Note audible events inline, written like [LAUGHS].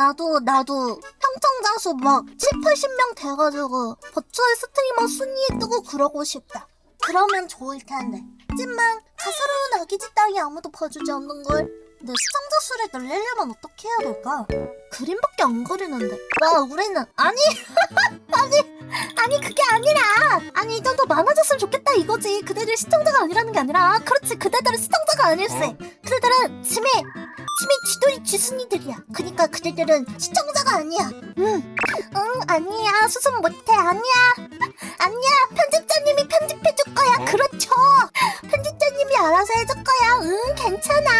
나도 나도 평청자 수막 7, 80명 돼가지고 버추얼 스트리머 순위에 뜨고 그러고 싶다. 그러면 좋을 텐데. 하지만 가사로운 아기지 땅이 아무도 봐주지 않는 걸. 근데 시청자 수를 늘리려면 어떻게 해야 될까? 그림밖에 안 그리는데. 와 우리는 아니 [LAUGHS] 아니 아니 그게 아니라 아니 이 정도 많아졌으면 좋겠다 이거지. 그대들 시청자가 아니라는 게 아니라 그렇지 그대들은 시청자가 아닐세. 그대들은 치매 치매 쥐돌이 쥐순이들이야. 그니까 그대들은 시청자가 아니야. 응, 응 아니야 수습 못해 아니야 [LAUGHS] 아니야 편집자님이 편집해줄 거야. 그렇죠. 편집자님이 알아서 해줄 거야. 응 괜찮아.